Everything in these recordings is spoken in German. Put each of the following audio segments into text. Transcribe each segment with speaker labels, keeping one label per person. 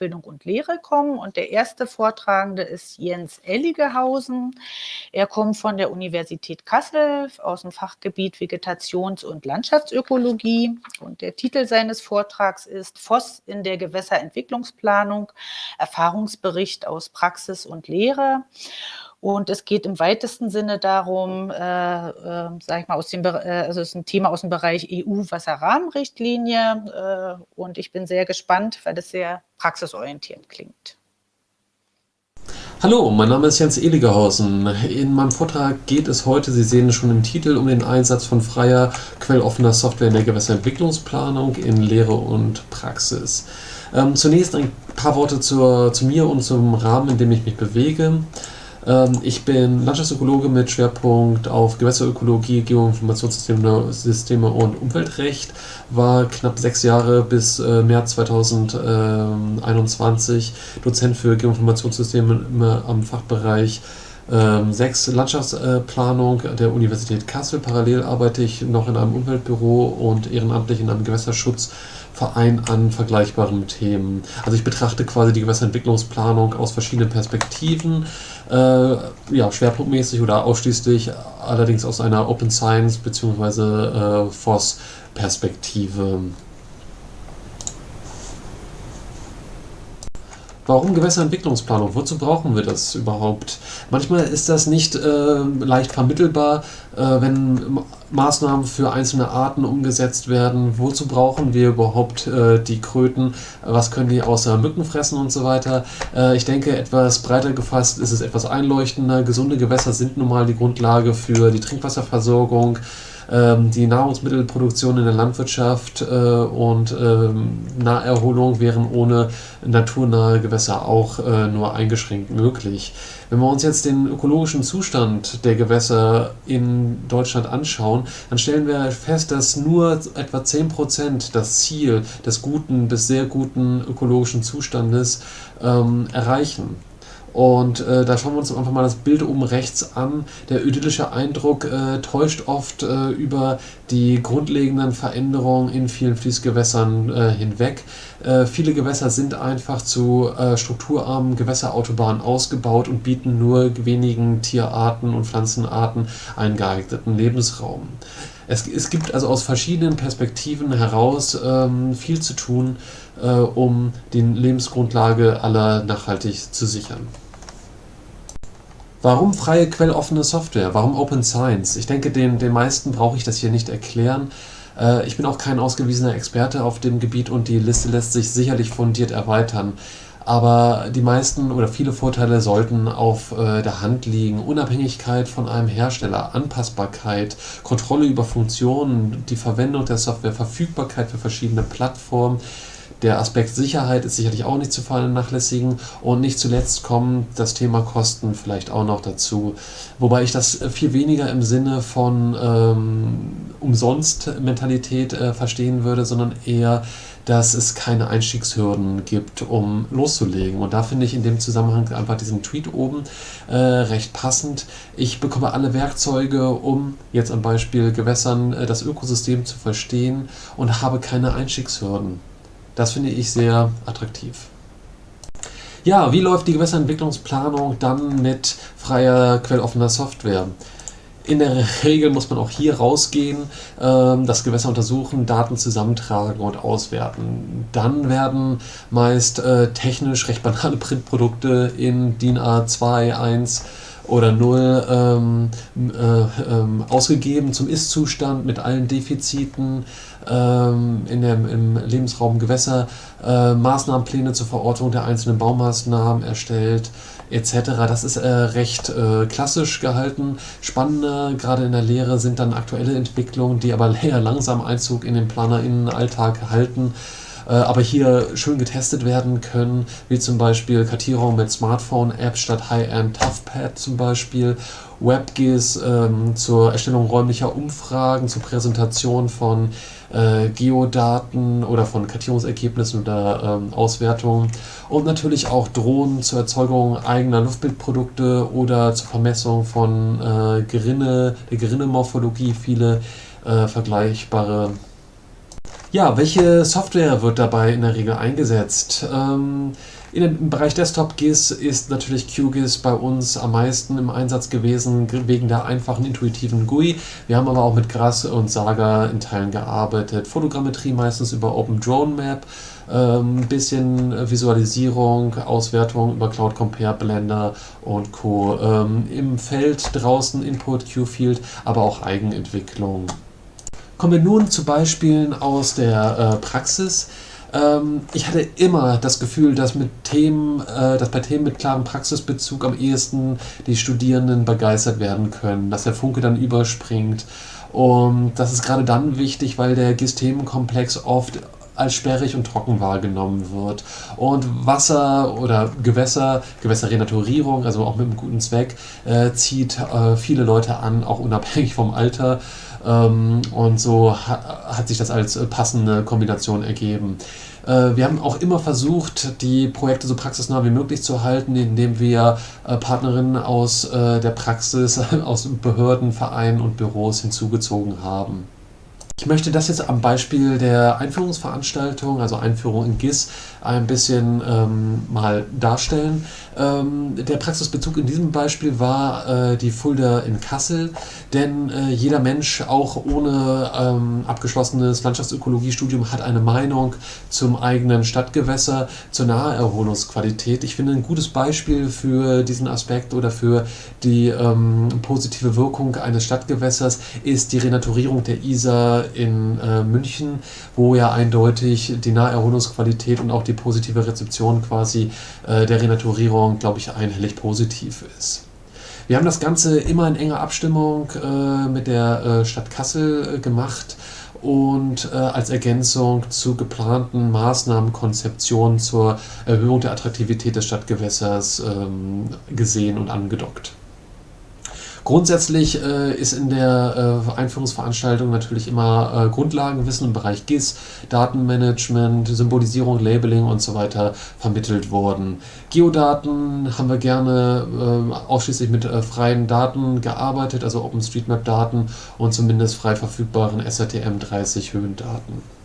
Speaker 1: Ausbildung und Lehre kommen. Und der erste Vortragende ist Jens Elligehausen. Er kommt von der Universität Kassel aus dem Fachgebiet Vegetations- und Landschaftsökologie. Und der Titel seines Vortrags ist Voss in der Gewässerentwicklungsplanung, Erfahrungsbericht aus Praxis und Lehre. Und es geht im weitesten Sinne darum, äh, äh, sag ich mal, aus dem, äh, also es ist ein Thema aus dem Bereich EU-Wasserrahmenrichtlinie. Äh, und ich bin sehr gespannt, weil das sehr praxisorientiert klingt.
Speaker 2: Hallo, mein Name ist Jens Eligerhausen. In meinem Vortrag geht es heute, Sie sehen es schon im Titel, um den Einsatz von freier, quelloffener Software in der Gewässerentwicklungsplanung in Lehre und Praxis. Ähm, zunächst ein paar Worte zur, zu mir und zum Rahmen, in dem ich mich bewege. Ähm, ich bin Landschaftsökologe mit Schwerpunkt auf Gewässerökologie, Geoinformationssysteme und Umweltrecht, war knapp sechs Jahre bis äh, März 2021 Dozent für Geoinformationssysteme am Fachbereich 6 ähm, Landschaftsplanung der Universität Kassel. Parallel arbeite ich noch in einem Umweltbüro und ehrenamtlich in einem Gewässerschutz Verein an vergleichbaren Themen. Also ich betrachte quasi die Gewässerentwicklungsplanung aus verschiedenen Perspektiven, äh, ja, schwerpunktmäßig oder ausschließlich allerdings aus einer Open Science bzw. Äh, FOSS-Perspektive. Warum Gewässerentwicklungsplanung? Wozu brauchen wir das überhaupt? Manchmal ist das nicht äh, leicht vermittelbar, äh, wenn Maßnahmen für einzelne Arten umgesetzt werden. Wozu brauchen wir überhaupt äh, die Kröten? Was können die außer Mücken fressen und so weiter? Äh, ich denke, etwas breiter gefasst ist es etwas einleuchtender. Gesunde Gewässer sind nun mal die Grundlage für die Trinkwasserversorgung ähm, die Nahrungsmittelproduktion in der Landwirtschaft äh, und ähm, Naherholung wären ohne naturnahe Gewässer auch äh, nur eingeschränkt möglich. Wenn wir uns jetzt den ökologischen Zustand der Gewässer in Deutschland anschauen, dann stellen wir fest, dass nur etwa 10% das Ziel des guten bis sehr guten ökologischen Zustandes ähm, erreichen. Und äh, da schauen wir uns einfach mal das Bild oben rechts an. Der idyllische Eindruck äh, täuscht oft äh, über die grundlegenden Veränderungen in vielen Fließgewässern äh, hinweg. Äh, viele Gewässer sind einfach zu äh, strukturarmen Gewässerautobahnen ausgebaut und bieten nur wenigen Tierarten und Pflanzenarten einen geeigneten Lebensraum. Es, es gibt also aus verschiedenen Perspektiven heraus ähm, viel zu tun, äh, um die Lebensgrundlage aller nachhaltig zu sichern. Warum freie quelloffene Software? Warum Open Science? Ich denke, den, den meisten brauche ich das hier nicht erklären. Äh, ich bin auch kein ausgewiesener Experte auf dem Gebiet und die Liste lässt sich sicherlich fundiert erweitern. Aber die meisten oder viele Vorteile sollten auf äh, der Hand liegen. Unabhängigkeit von einem Hersteller, Anpassbarkeit, Kontrolle über Funktionen, die Verwendung der Software, Verfügbarkeit für verschiedene Plattformen, der Aspekt Sicherheit ist sicherlich auch nicht zu vernachlässigen und nicht zuletzt kommt das Thema Kosten vielleicht auch noch dazu. Wobei ich das viel weniger im Sinne von ähm, Umsonst-Mentalität äh, verstehen würde, sondern eher, dass es keine Einstiegshürden gibt, um loszulegen. Und da finde ich in dem Zusammenhang einfach diesen Tweet oben äh, recht passend. Ich bekomme alle Werkzeuge, um jetzt am Beispiel Gewässern äh, das Ökosystem zu verstehen und habe keine Einstiegshürden. Das finde ich sehr attraktiv. Ja, wie läuft die Gewässerentwicklungsplanung dann mit freier, quelloffener Software? In der Regel muss man auch hier rausgehen, ähm, das Gewässer untersuchen, Daten zusammentragen und auswerten. Dann werden meist äh, technisch recht banale Printprodukte in DIN A2, 1 oder 0 ähm, äh, ähm, ausgegeben zum Ist-Zustand mit allen Defiziten ähm, in dem, im Lebensraum Gewässer, äh, Maßnahmenpläne zur Verortung der einzelnen Baumaßnahmen erstellt etc. Das ist äh, recht äh, klassisch gehalten. Spannender, gerade in der Lehre, sind dann aktuelle Entwicklungen, die aber eher langsam Einzug in den PlanerInnen-Alltag halten aber hier schön getestet werden können, wie zum Beispiel Kartierung mit Smartphone-Apps statt High-End Toughpad zum Beispiel, WebGIS ähm, zur Erstellung räumlicher Umfragen, zur Präsentation von äh, Geodaten oder von Kartierungsergebnissen oder ähm, Auswertungen. Und natürlich auch Drohnen zur Erzeugung eigener Luftbildprodukte oder zur Vermessung von äh, Gerinne, der Gerinnemorphologie, viele äh, vergleichbare Ja, welche Software wird dabei in der Regel eingesetzt? Ähm, in dem, Im Bereich Desktop GIS ist natürlich QGIS bei uns am meisten im Einsatz gewesen, wegen der einfachen, intuitiven GUI. Wir haben aber auch mit Grass und Saga in Teilen gearbeitet. Fotogrammetrie meistens über Open Drone Map, ein ähm, bisschen Visualisierung, Auswertung über Cloud Compare, Blender und Co. Ähm, Im Feld draußen Input, Q-Field, aber auch Eigenentwicklung. Kommen wir nun zu Beispielen aus der äh, Praxis. Ähm, ich hatte immer das Gefühl, dass, mit Themen, äh, dass bei Themen mit klarem Praxisbezug am ehesten die Studierenden begeistert werden können, dass der Funke dann überspringt. Und das ist gerade dann wichtig, weil der GIS-Themenkomplex oft als sperrig und trocken wahrgenommen wird. Und Wasser oder Gewässer, Gewässerrenaturierung, also auch mit einem guten Zweck, äh, zieht äh, viele Leute an, auch unabhängig vom Alter. Ähm, und so hat sich das als passende Kombination ergeben. Äh, wir haben auch immer versucht, die Projekte so praxisnah wie möglich zu halten, indem wir äh, Partnerinnen aus äh, der Praxis, aus Behörden, Vereinen und Büros hinzugezogen haben. Ich möchte das jetzt am Beispiel der Einführungsveranstaltung, also Einführung in GIS, ein bisschen ähm, mal darstellen. Ähm, der Praxisbezug in diesem Beispiel war äh, die Fulda in Kassel, denn äh, jeder Mensch, auch ohne ähm, abgeschlossenes Landschaftsökologiestudium, hat eine Meinung zum eigenen Stadtgewässer, zur Naherholungsqualität. Ich finde, ein gutes Beispiel für diesen Aspekt oder für die ähm, positive Wirkung eines Stadtgewässers ist die Renaturierung der Isar in äh, München, wo ja eindeutig die Naherholungsqualität und auch die positive Rezeption quasi äh, der Renaturierung, glaube ich, einhellig positiv ist. Wir haben das Ganze immer in enger Abstimmung äh, mit der äh, Stadt Kassel äh, gemacht und äh, als Ergänzung zu geplanten Maßnahmenkonzeptionen zur Erhöhung der Attraktivität des Stadtgewässers ähm, gesehen und angedockt. Grundsätzlich äh, ist in der äh, Einführungsveranstaltung natürlich immer äh, Grundlagenwissen im Bereich GIS, Datenmanagement, Symbolisierung, Labeling und so weiter vermittelt worden. Geodaten haben wir gerne äh, ausschließlich mit äh, freien Daten gearbeitet, also OpenStreetMap-Daten und zumindest frei verfügbaren SRTM30 Höhendaten.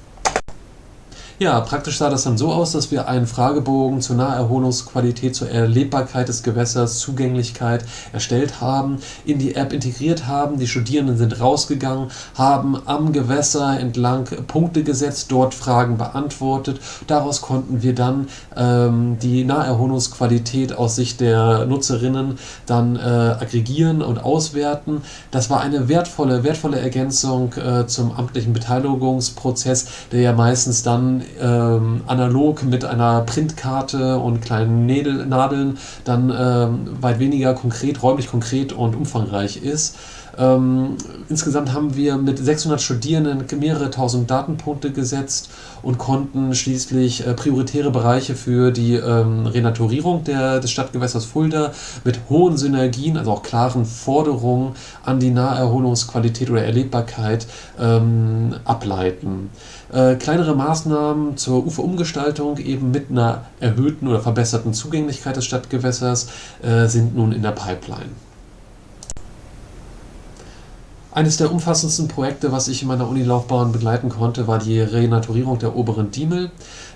Speaker 2: Ja, praktisch sah das dann so aus, dass wir einen Fragebogen zur Naherholungsqualität, zur Erlebbarkeit des Gewässers, Zugänglichkeit erstellt haben, in die App integriert haben. Die Studierenden sind rausgegangen, haben am Gewässer entlang Punkte gesetzt, dort Fragen beantwortet. Daraus konnten wir dann ähm, die Naherholungsqualität aus Sicht der Nutzerinnen dann äh, aggregieren und auswerten. Das war eine wertvolle, wertvolle Ergänzung äh, zum amtlichen Beteiligungsprozess, der ja meistens dann ähm, analog mit einer Printkarte und kleinen Nädel, Nadeln dann ähm, weit weniger konkret, räumlich konkret und umfangreich ist. Ähm, insgesamt haben wir mit 600 Studierenden mehrere tausend Datenpunkte gesetzt und konnten schließlich äh, prioritäre Bereiche für die ähm, Renaturierung der, des Stadtgewässers Fulda mit hohen Synergien, also auch klaren Forderungen an die Naherholungsqualität oder Erlebbarkeit ähm, ableiten. Äh, kleinere Maßnahmen zur Uferumgestaltung eben mit einer erhöhten oder verbesserten Zugänglichkeit des Stadtgewässers äh, sind nun in der Pipeline. Eines der umfassendsten Projekte, was ich in meiner Unilaufbahn begleiten konnte, war die Renaturierung der oberen Diemel.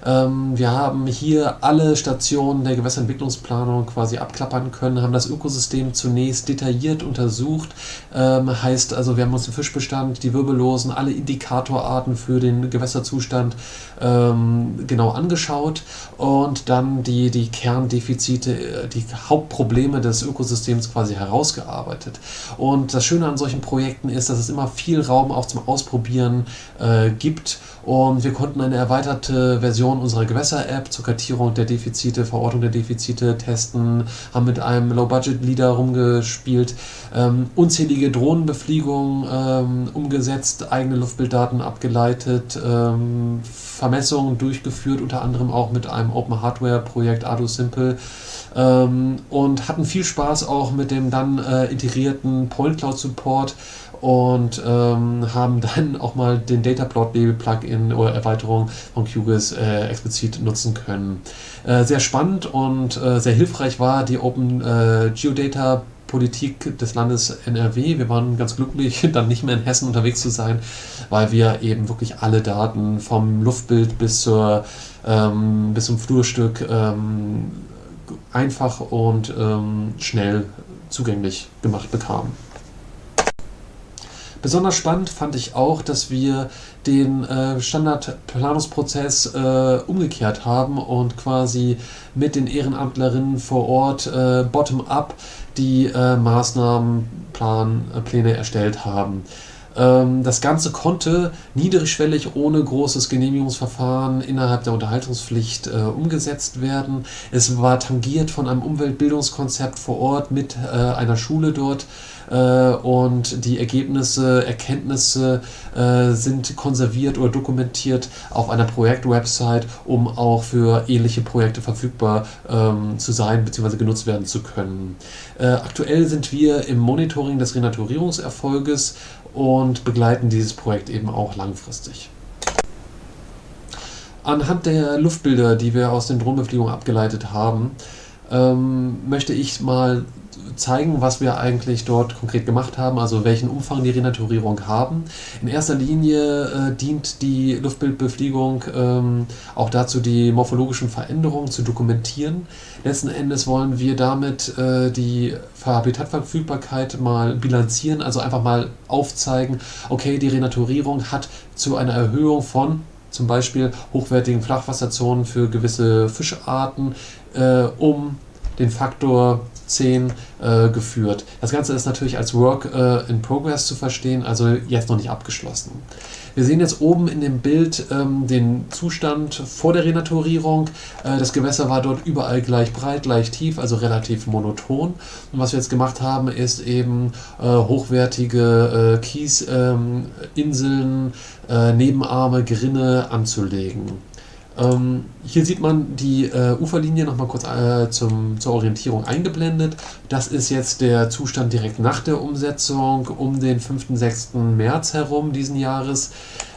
Speaker 2: Ähm, wir haben hier alle Stationen der Gewässerentwicklungsplanung quasi abklappern können, haben das Ökosystem zunächst detailliert untersucht. Ähm, heißt also, wir haben uns den Fischbestand, die Wirbellosen, alle Indikatorarten für den Gewässerzustand ähm, genau angeschaut und dann die, die Kerndefizite, die Hauptprobleme des Ökosystems quasi herausgearbeitet. Und das Schöne an solchen Projekten ist, dass es immer viel Raum auch zum Ausprobieren äh, gibt. Und wir konnten eine erweiterte Version unserer Gewässer-App zur Kartierung der Defizite, Verortung der Defizite testen, haben mit einem Low-Budget-Leader rumgespielt, ähm, unzählige Drohnenbefliegungen ähm, umgesetzt, eigene Luftbilddaten abgeleitet, ähm, Vermessungen durchgeführt, unter anderem auch mit einem Open-Hardware-Projekt Ardu Simple ähm, und hatten viel Spaß auch mit dem dann äh, integrierten Point Cloud Support und ähm, haben dann auch mal den Dataplot Plugin oder Erweiterung von QGIS äh, explizit nutzen können. Äh, sehr spannend und äh, sehr hilfreich war die Open äh, Geodata Politik des Landes NRW. Wir waren ganz glücklich, dann nicht mehr in Hessen unterwegs zu sein, weil wir eben wirklich alle Daten vom Luftbild bis, zur, ähm, bis zum Flurstück ähm, einfach und ähm, schnell zugänglich gemacht bekamen. Besonders spannend fand ich auch, dass wir den äh, Standardplanungsprozess äh, umgekehrt haben und quasi mit den Ehrenamtlerinnen vor Ort äh, bottom-up die äh, Maßnahmenpläne erstellt haben. Ähm, das Ganze konnte niedrigschwellig ohne großes Genehmigungsverfahren innerhalb der Unterhaltungspflicht äh, umgesetzt werden. Es war tangiert von einem Umweltbildungskonzept vor Ort mit äh, einer Schule dort äh, und die Ergebnisse, Erkenntnisse äh, sind konserviert oder dokumentiert auf einer Projektwebsite, um auch für ähnliche Projekte verfügbar ähm, zu sein bzw. genutzt werden zu können. Äh, aktuell sind wir im Monitoring des Renaturierungserfolges und begleiten dieses Projekt eben auch langfristig. Anhand der Luftbilder, die wir aus den Drohnenbeflugungen abgeleitet haben, ähm, möchte ich mal zeigen, was wir eigentlich dort konkret gemacht haben, also welchen Umfang die Renaturierung haben. In erster Linie äh, dient die Luftbildbefliegung ähm, auch dazu, die morphologischen Veränderungen zu dokumentieren. Letzten Endes wollen wir damit äh, die Habitatverfügbarkeit mal bilanzieren, also einfach mal aufzeigen, okay, die Renaturierung hat zu einer Erhöhung von zum Beispiel hochwertigen Flachwasserzonen für gewisse Fischarten äh, um den Faktor 10 äh, geführt. Das Ganze ist natürlich als Work äh, in Progress zu verstehen, also jetzt noch nicht abgeschlossen. Wir sehen jetzt oben in dem Bild ähm, den Zustand vor der Renaturierung. Äh, das Gewässer war dort überall gleich breit, gleich tief, also relativ monoton. Und was wir jetzt gemacht haben, ist eben äh, hochwertige äh, Kiesinseln, ähm, äh, Nebenarme, Gerinne anzulegen. Ähm, hier sieht man die äh, Uferlinie nochmal kurz äh, zum, zur Orientierung eingeblendet. Das ist jetzt der Zustand direkt nach der Umsetzung um den 5. 6. März herum diesen Jahres.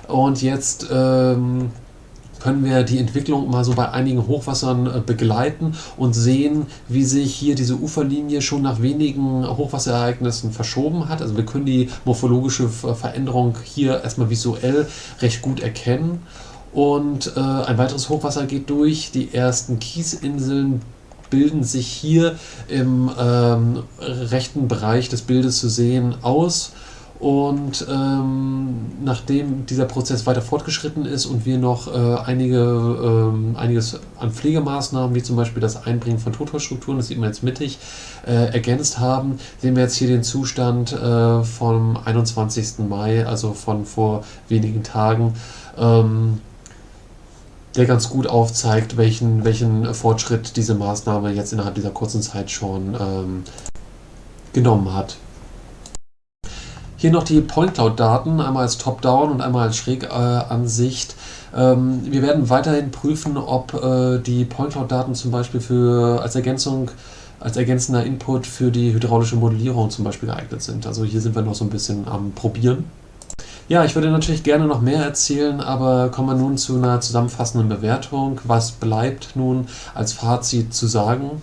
Speaker 2: Und jetzt ähm, können wir die Entwicklung mal so bei einigen Hochwassern äh, begleiten und sehen, wie sich hier diese Uferlinie schon nach wenigen Hochwasserereignissen verschoben hat. Also wir können die morphologische Veränderung hier erstmal visuell recht gut erkennen. Und äh, ein weiteres Hochwasser geht durch. Die ersten Kiesinseln bilden sich hier im ähm, rechten Bereich des Bildes zu sehen aus. Und ähm, nachdem dieser Prozess weiter fortgeschritten ist und wir noch äh, einige, ähm, einiges an Pflegemaßnahmen, wie zum Beispiel das Einbringen von Totholzstrukturen, das sieht man jetzt mittig, äh, ergänzt haben, sehen wir jetzt hier den Zustand äh, vom 21. Mai, also von vor wenigen Tagen. Ähm, der ganz gut aufzeigt, welchen, welchen Fortschritt diese Maßnahme jetzt innerhalb dieser kurzen Zeit schon ähm, genommen hat. Hier noch die Point Cloud-Daten, einmal als Top-Down und einmal als Schrägansicht. Ähm, wir werden weiterhin prüfen, ob äh, die Point Cloud-Daten zum Beispiel für, als Ergänzung als ergänzender Input für die hydraulische Modellierung zum Beispiel geeignet sind. Also hier sind wir noch so ein bisschen am Probieren. Ja, ich würde natürlich gerne noch mehr erzählen, aber kommen wir nun zu einer zusammenfassenden Bewertung. Was bleibt nun als Fazit zu sagen?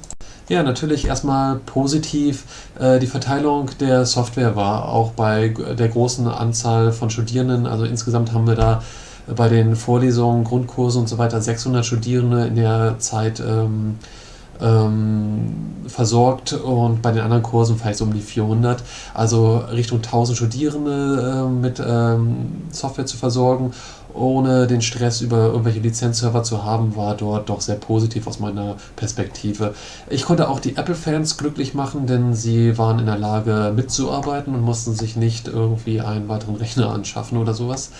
Speaker 2: Ja, natürlich erstmal positiv. Äh, die Verteilung der Software war auch bei der großen Anzahl von Studierenden, also insgesamt haben wir da bei den Vorlesungen, Grundkursen und so weiter 600 Studierende in der Zeit ähm, ähm, versorgt und bei den anderen Kursen vielleicht so um die 400. Also Richtung 1000 Studierende äh, mit ähm, Software zu versorgen, ohne den Stress über irgendwelche Lizenzserver zu haben, war dort doch sehr positiv aus meiner Perspektive. Ich konnte auch die Apple-Fans glücklich machen, denn sie waren in der Lage mitzuarbeiten und mussten sich nicht irgendwie einen weiteren Rechner anschaffen oder sowas.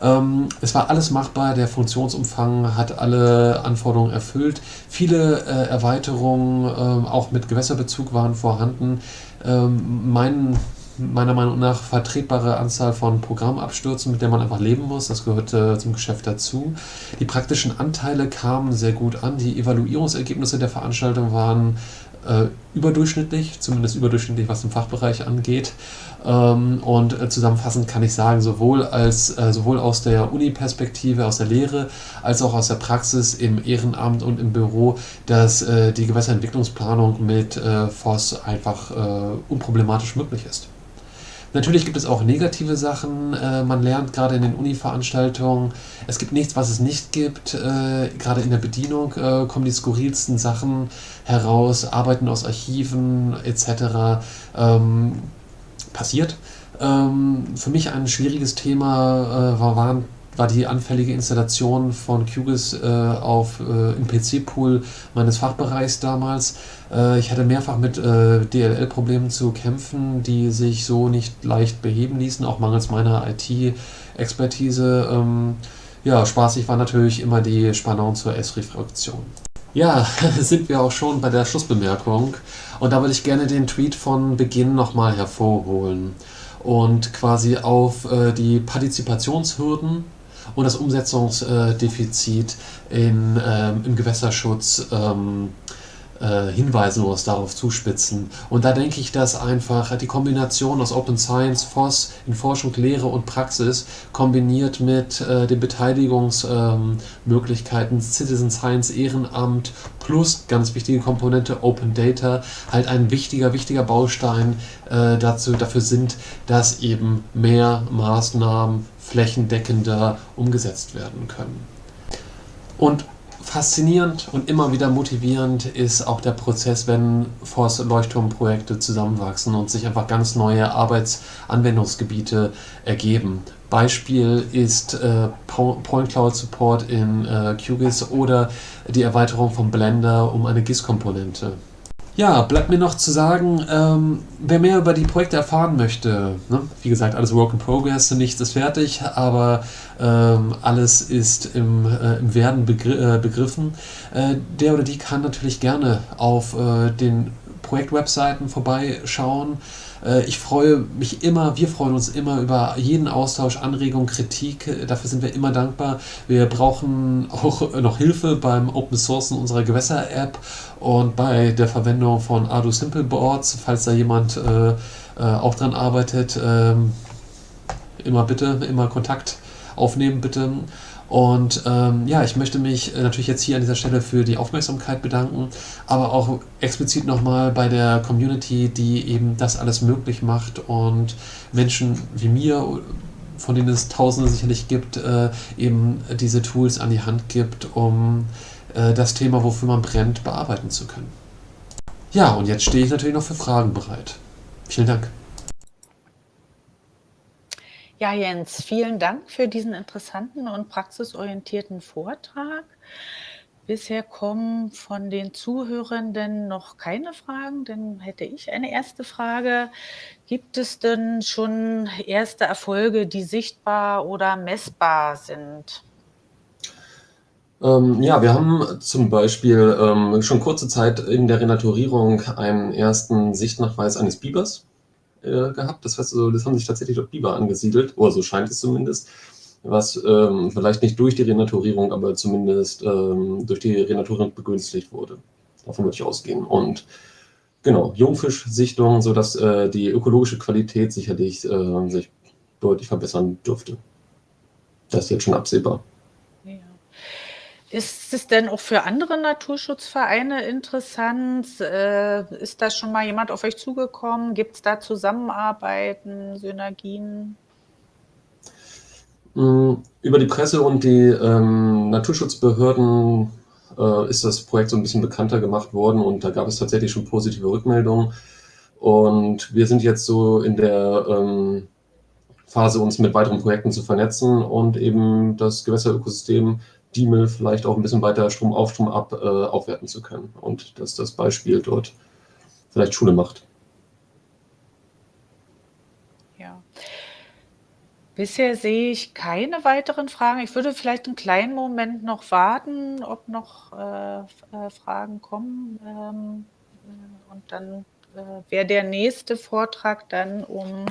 Speaker 2: Ähm, es war alles machbar, der Funktionsumfang hat alle Anforderungen erfüllt. Viele äh, Erweiterungen, äh, auch mit Gewässerbezug, waren vorhanden. Ähm, mein, meiner Meinung nach vertretbare Anzahl von Programmabstürzen, mit der man einfach leben muss. Das gehört äh, zum Geschäft dazu. Die praktischen Anteile kamen sehr gut an. Die Evaluierungsergebnisse der Veranstaltung waren äh, überdurchschnittlich, zumindest überdurchschnittlich, was den Fachbereich angeht. Ähm, und äh, zusammenfassend kann ich sagen, sowohl, als, äh, sowohl aus der Uni-Perspektive, aus der Lehre, als auch aus der Praxis im Ehrenamt und im Büro, dass äh, die Gewässerentwicklungsplanung mit äh, FOS einfach äh, unproblematisch möglich ist. Natürlich gibt es auch negative Sachen. Äh, man lernt gerade in den Uni-Veranstaltungen, es gibt nichts, was es nicht gibt. Äh, gerade in der Bedienung äh, kommen die skurrilsten Sachen heraus, Arbeiten aus Archiven etc. Ähm, passiert. Ähm, für mich ein schwieriges Thema äh, war, waren war die anfällige Installation von QGIS äh, auf, äh, im PC-Pool meines Fachbereichs damals. Äh, ich hatte mehrfach mit äh, DLL-Problemen zu kämpfen, die sich so nicht leicht beheben ließen, auch mangels meiner IT-Expertise. Ähm, ja, spaßig war natürlich immer die Spannung zur S-Refraktion. Ja, sind wir auch schon bei der Schlussbemerkung. Und da würde ich gerne den Tweet von Beginn nochmal hervorholen und quasi auf äh, die Partizipationshürden und das Umsetzungsdefizit in, ähm, im Gewässerschutz ähm, äh, hinweisen oder darauf zuspitzen. Und da denke ich, dass einfach die Kombination aus Open Science, FOSS in Forschung, Lehre und Praxis kombiniert mit äh, den Beteiligungsmöglichkeiten ähm, Citizen Science, Ehrenamt plus ganz wichtige Komponente Open Data halt ein wichtiger, wichtiger Baustein äh, dazu, dafür sind, dass eben mehr Maßnahmen flächendeckender umgesetzt werden können. Und faszinierend und immer wieder motivierend ist auch der Prozess, wenn Force Leuchtturmprojekte zusammenwachsen und sich einfach ganz neue Arbeitsanwendungsgebiete ergeben. Beispiel ist äh, Point Cloud Support in äh, QGIS oder die Erweiterung von Blender um eine GIS-Komponente. Ja, bleibt mir noch zu sagen, ähm, wer mehr über die Projekte erfahren möchte, ne? wie gesagt, alles Work in Progress, nichts ist fertig, aber ähm, alles ist im, äh, im Werden begr äh, begriffen. Äh, der oder die kann natürlich gerne auf äh, den Projektwebseiten vorbeischauen. Äh, ich freue mich immer, wir freuen uns immer über jeden Austausch, Anregung, Kritik. Dafür sind wir immer dankbar. Wir brauchen auch noch Hilfe beim Open Sourcen unserer Gewässer-App und bei der Verwendung von Ardu Simple Boards, falls da jemand äh, äh, auch dran arbeitet. Ähm, immer bitte, immer Kontakt aufnehmen, bitte. Und ähm, ja, ich möchte mich äh, natürlich jetzt hier an dieser Stelle für die Aufmerksamkeit bedanken, aber auch explizit nochmal bei der Community, die eben das alles möglich macht und Menschen wie mir, von denen es Tausende sicherlich gibt, äh, eben diese Tools an die Hand gibt, um äh, das Thema, wofür man brennt, bearbeiten zu können. Ja, und jetzt stehe ich natürlich noch für Fragen bereit. Vielen Dank.
Speaker 1: Ja, Jens, vielen Dank für diesen interessanten und praxisorientierten Vortrag. Bisher kommen von den Zuhörenden noch keine Fragen, dann hätte ich eine erste Frage. Gibt es denn schon erste Erfolge, die sichtbar oder messbar sind?
Speaker 2: Ähm, ja, wir haben zum Beispiel ähm, schon kurze Zeit in der Renaturierung einen ersten Sichtnachweis eines Bibers äh, gehabt. Das heißt, also, das haben sich tatsächlich dort Biber angesiedelt, oder so scheint es zumindest, was ähm, vielleicht nicht durch die Renaturierung, aber zumindest ähm, durch die Renaturierung begünstigt wurde. Davon würde ich ausgehen. Und genau, Jungfischsichtung, sodass äh, die ökologische Qualität sicherlich äh, sich deutlich verbessern dürfte. Das ist jetzt schon absehbar.
Speaker 1: Ist es denn auch für andere Naturschutzvereine interessant? Äh, ist da schon mal jemand auf euch zugekommen? Gibt es da Zusammenarbeiten, Synergien?
Speaker 2: Hm, über die Presse und die ähm, Naturschutzbehörden äh, ist das Projekt so ein bisschen bekannter gemacht worden und da gab es tatsächlich schon positive Rückmeldungen. Und wir sind jetzt so in der ähm, Phase, uns mit weiteren Projekten zu vernetzen und eben das Gewässerökosystem DeMIL vielleicht auch ein bisschen weiter Strom auf, Strom ab äh, aufwerten zu können und dass das Beispiel dort vielleicht Schule macht.
Speaker 1: Ja. Bisher sehe ich keine weiteren Fragen. Ich würde vielleicht einen kleinen Moment noch warten, ob noch äh, äh Fragen kommen. Ähm, äh, und dann äh, wäre der nächste Vortrag dann um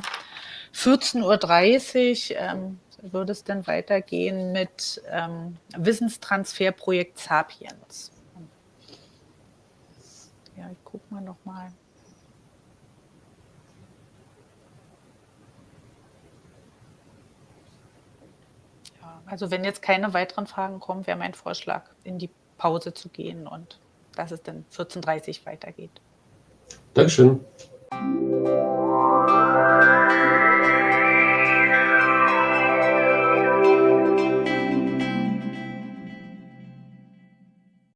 Speaker 1: 14.30 Uhr. Ähm, würde es denn weitergehen mit ähm, Wissenstransferprojekt Sapiens? Ja, ich gucke mal noch mal. Ja, also wenn jetzt keine weiteren Fragen kommen, wäre mein Vorschlag, in die Pause zu gehen und dass es dann 14:30 weitergeht.
Speaker 2: Dankeschön.